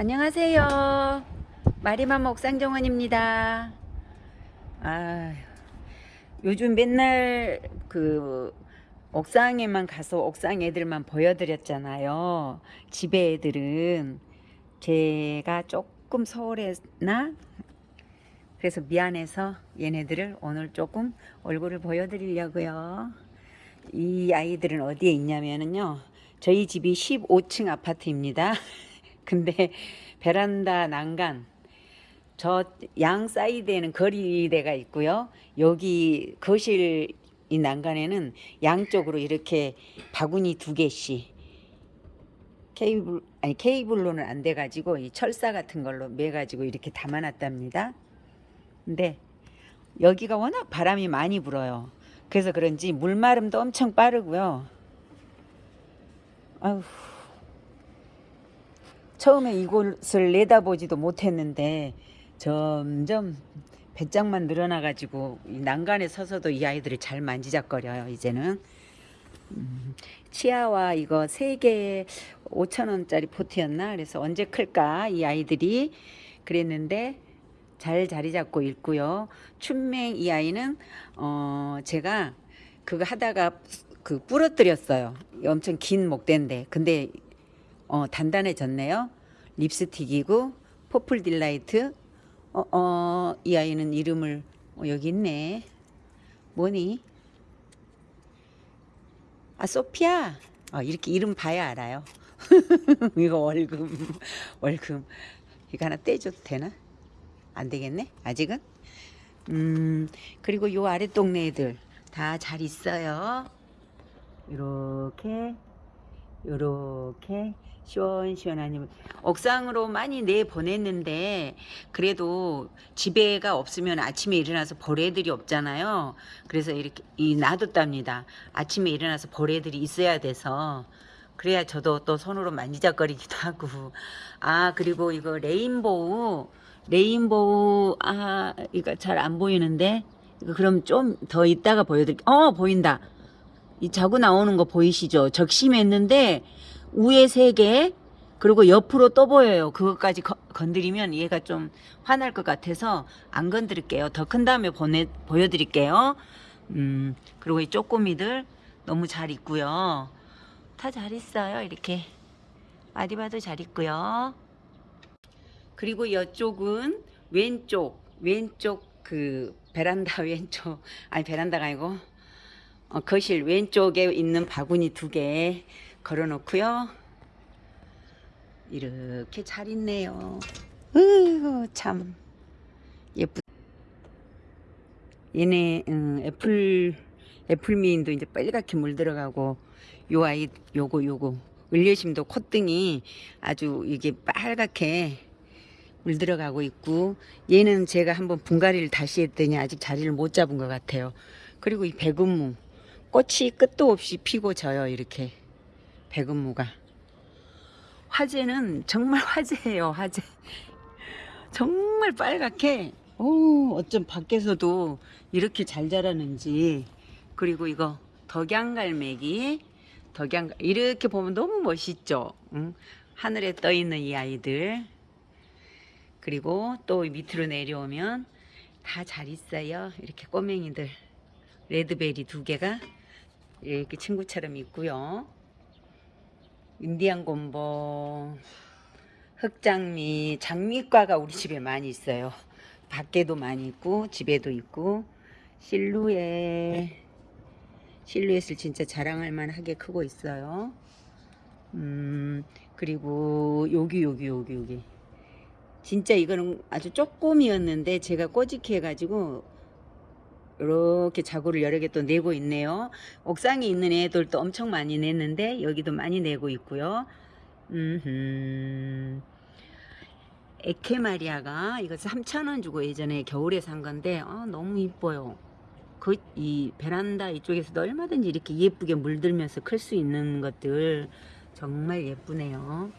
안녕하세요. 마리맘 옥상정원입니다. 아, 요즘 맨날 그 옥상에만 가서 옥상 애들만 보여드렸잖아요. 집에 애들은 제가 조금 소홀했나? 그래서 미안해서 얘네들을 오늘 조금 얼굴을 보여드리려고요. 이 아이들은 어디에 있냐면요. 저희 집이 15층 아파트입니다. 근데 베란다 난간 저 양 사이드에는 거리대가 있고요. 여기 거실 이 난간에는 양쪽으로 이렇게 바구니 두 개씩 케이블 아니 케이블로는 안 돼 가지고 이 철사 같은 걸로 매 가지고 이렇게 담아 놨답니다. 근데 여기가 워낙 바람이 많이 불어요. 그래서 그런지 물마름도 엄청 빠르고요. 아휴 처음에 이곳을 내다보지도 못했는데 점점 배짱만 늘어나 가지고 이 난간에 서서도 이 아이들을 잘 만지작거려요 이제는. 음, 치아와 이거 세 개에 5천 원짜리 포트였나? 그래서 언제 클까? 이 아이들이 그랬는데 잘 자리 잡고 있고요. 춘맹 이 아이는 어 제가 그거 하다가 그 부러뜨렸어요. 엄청 긴 목대인데. 근데 어, 단단해졌네요. 립스틱이고 Purple Delight. 어, 어, 이 아이는 이름을 어, 여기 있네. 뭐니? 아, 소피아. 어, 이렇게 이름 봐야 알아요. 이거 월급, 월급. 이거 하나 떼줘도 되나? 안 되겠네? 아직은? 음, 그리고 요 아래 동네 애들 다 잘 있어요. 이렇게, 요렇게. 시원시원하니 옥상으로 많이 내 보냈는데 그래도 집에가 없으면 아침에 일어나서 벌애들이 없잖아요. 그래서 이렇게 이 놔뒀답니다. 아침에 일어나서 벌애들이 있어야 돼서 그래야 저도 또 손으로 만지작거리기도 하고 아 그리고 이거 레인보우 레인보우 아 이거 잘 안 보이는데 이거 그럼 좀더 이따가 보여드릴게요. 어 보인다. 이 자고 나오는 거 보이시죠? 적심했는데 위에 세 개, 그리고 옆으로 또 보여요. 그것까지 거, 건드리면 얘가 좀 화날 것 같아서 안 건드릴게요. 더 큰 다음에 보내, 보여드릴게요. 음, 그리고 이 쪼꼬미들 너무 잘 있고요. 다 잘 있어요. 이렇게. 아디바도 잘 있고요. 그리고 이쪽은 왼쪽, 왼쪽 그 베란다 왼쪽, 아니 베란다가 아니고 어, 거실 왼쪽에 있는 바구니 두 개 걸어 놓고요. 이렇게 잘 있네요. 으참 예쁘. 얘네 음, 애플 애플미인도 이제 빨갛게 물들어가고 요 아이 요거 요거 을려심도 콧등이 아주 이게 빨갛게 물들어가고 있고 얘는 제가 한번 분갈이를 다시 했더니 아직 자리를 못 잡은 것 같아요. 그리고 이 백운무 꽃이 끝도 없이 피고 져요 이렇게 백운무가. 화재는 정말 화재예요 화재 정말 빨갛게 오 어쩜 밖에서도 이렇게 잘 자라는지. 그리고 이거 덕양갈매기 덕양 이렇게 보면 너무 멋있죠? 응? 하늘에 떠 있는 이 아이들. 그리고 또 밑으로 내려오면 다 잘 있어요 이렇게 꼬맹이들. 레드베리 두 개가 이렇게 친구처럼 있고요 인디안 곰보, 흑장미, 장미과가 우리 집에 많이 있어요. 밖에도 많이 있고 집에도 있고 실루엣 실루엣을 진짜 자랑할 만하게 크고 있어요. 음 그리고 여기 여기 여기 여기 진짜 이거는 아주 조금이었는데 제가 꼬집게 해가지고 이렇게 자구를 여러 개 또 내고 있네요. 옥상에 있는 애들도 엄청 많이 냈는데 여기도 많이 내고 있고요. 음흠. 에케마리아가 이거 3,000원 주고 예전에 겨울에 산 건데 어, 너무 이뻐요. 그 이 베란다 이쪽에서도 얼마든지 이렇게 예쁘게 물들면서 클 수 있는 것들 정말 예쁘네요.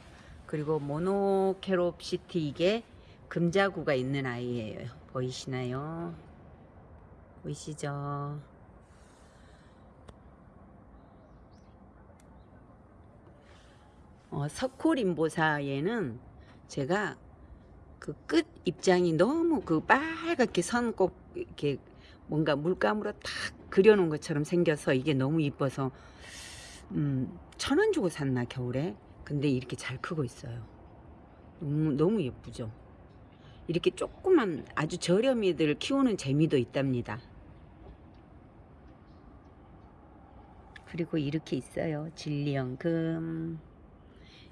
그리고 모노케롭시티 이게 금자구가 있는 아이예요. 보이시나요? 보이시죠? 어, 석굴인보사에는 제가 그 끝 입장이 너무 그 빨갛게 선꼭 이렇게 뭔가 물감으로 탁 그려놓은 것처럼 생겨서 이게 너무 이뻐서 음, 천 원 주고 샀나 겨울에? 근데 이렇게 잘 크고 있어요. 너무, 너무 예쁘죠? 이렇게 조그만 아주 저렴이들 키우는 재미도 있답니다 그리고 이렇게 있어요. 진리연금.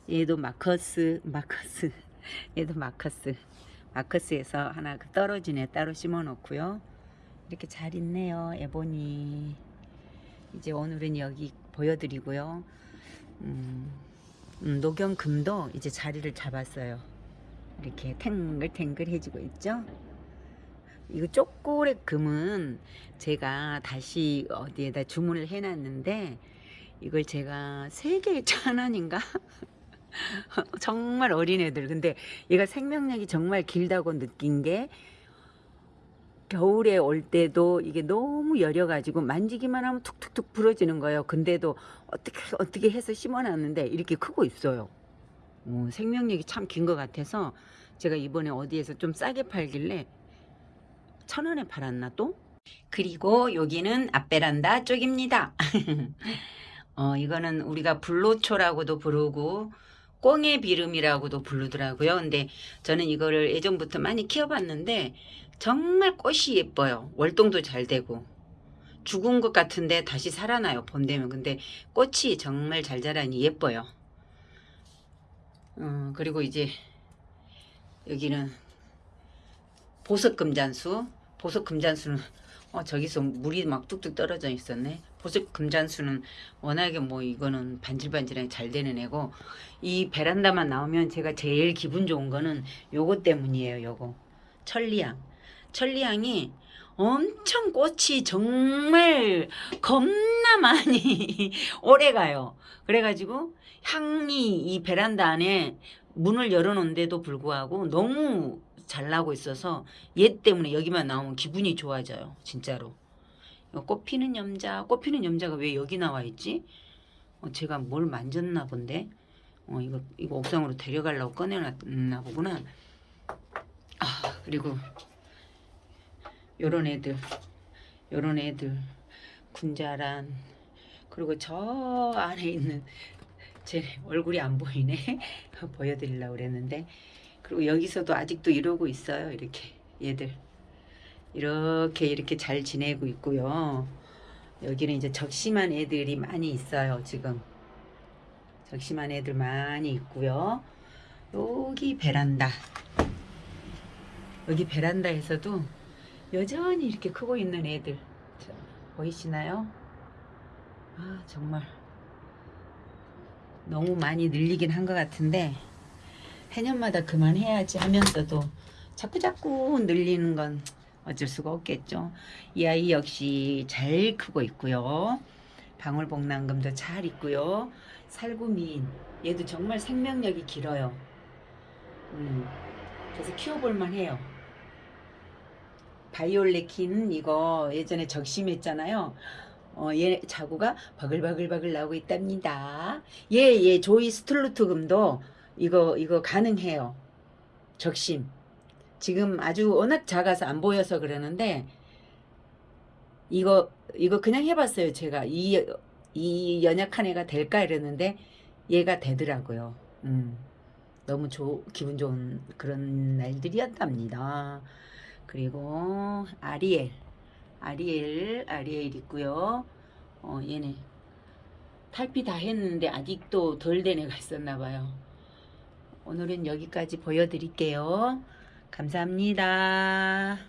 얘도 마커스 마커스. 얘도 마커스. 마커스에서 하나 그 떨어지네. 따로 심어 놓고요. 이렇게 잘 있네요 에보니. 이제 오늘은 여기 보여드리고요. 음, 음, 녹연금도 이제 자리를 잡았어요. 이렇게 탱글탱글해지고 있죠 이거 쪼꼬레 금은 제가 다시 어디에다 주문을 해놨는데 이걸 제가 세 개에 천 원인가? 정말 어린애들. 근데 얘가 생명력이 정말 길다고 느낀 게 겨울에 올 때도 이게 너무 여려 가지고 만지기만 하면 툭툭툭 부러지는 거예요. 근데도 어떻게 어떻게 해서 심어놨는데 이렇게 크고 있어요. 어, 생명력이 참 긴 것 같아서 제가 이번에 어디에서 좀 싸게 팔길래 천 원에 팔았나 또? 그리고 여기는 앞베란다 쪽입니다 어, 이거는 우리가 불로초라고도 부르고 꽁의 비름이라고도 부르더라고요. 근데 저는 이거를 예전부터 많이 키워봤는데 정말 꽃이 예뻐요. 월동도 잘 되고 죽은 것 같은데 다시 살아나요. 봄 되면. 근데 꽃이 정말 잘 자라니 예뻐요. 어, 그리고 이제 여기는 보석금잔수 보석 금잔수는 어, 저기서 물이 막 뚝뚝 떨어져 있었네. 보석 금잔수는 워낙에 뭐 이거는 반질반질하게 잘 되는 애고 이 베란다만 나오면 제가 제일 기분 좋은 거는 요거 때문이에요. 요거 천리향. 천리향이 엄청 꽃이 정말 겁나 많이 오래 가요. 그래가지고 향이 이 베란다 안에 문을 열어놓은데도 불구하고 너무 잘 나고 있어서 얘 때문에 여기만 나오면 기분이 좋아져요. 진짜로. 꽃 피는 염자, 꽃 피는 염자가 왜 여기 나와 있지? 어, 제가 뭘 만졌나 본데. 어, 이거 이거 옥상으로 데려가려고 꺼내놨나 보구나. 아 그리고 요런 애들, 요런 애들 군자란 그리고 저 안에 있는 제 얼굴이 안 보이네. 보여드리려고 그랬는데 그리고 여기서도 아직도 이러고 있어요. 이렇게 얘들 이렇게 이렇게 잘 지내고 있고요. 여기는 이제 적심한 애들이 많이 있어요. 지금 적심한 애들 많이 있고요. 여기 베란다 여기 베란다에서도 여전히 이렇게 크고 있는 애들 보이시나요? 아 정말 너무 많이 늘리긴 한 것 같은데 해년마다 그만해야지 하면서도 자꾸자꾸 늘리는 건 어쩔 수가 없겠죠. 이 아이 역시 잘 크고 있고요. 방울복랑금도 잘 있고요. 살구민 얘도 정말 생명력이 길어요. 음, 그래서 키워볼만 해요. 바이올레킨 이거 예전에 적심했잖아요. 어, 얘 자구가 바글바글바글 나오고 있답니다. 얘, 얘 조이 스툴루트 금도 이거 이거 가능해요. 적심. 지금 아주 워낙 작아서 안 보여서 그러는데 이거 이거 그냥 해봤어요. 제가 이, 이 연약한 애가 될까 이랬는데 얘가 되더라고요. 음, 너무 조, 기분 좋은 그런 날들이었답니다. 그리고 아리엘 아리엘 아리엘 있고요. 어, 얘네 탈피 다 했는데 아직도 덜 된 애가 있었나 봐요. 오늘은 여기까지 보여드릴게요. 감사합니다.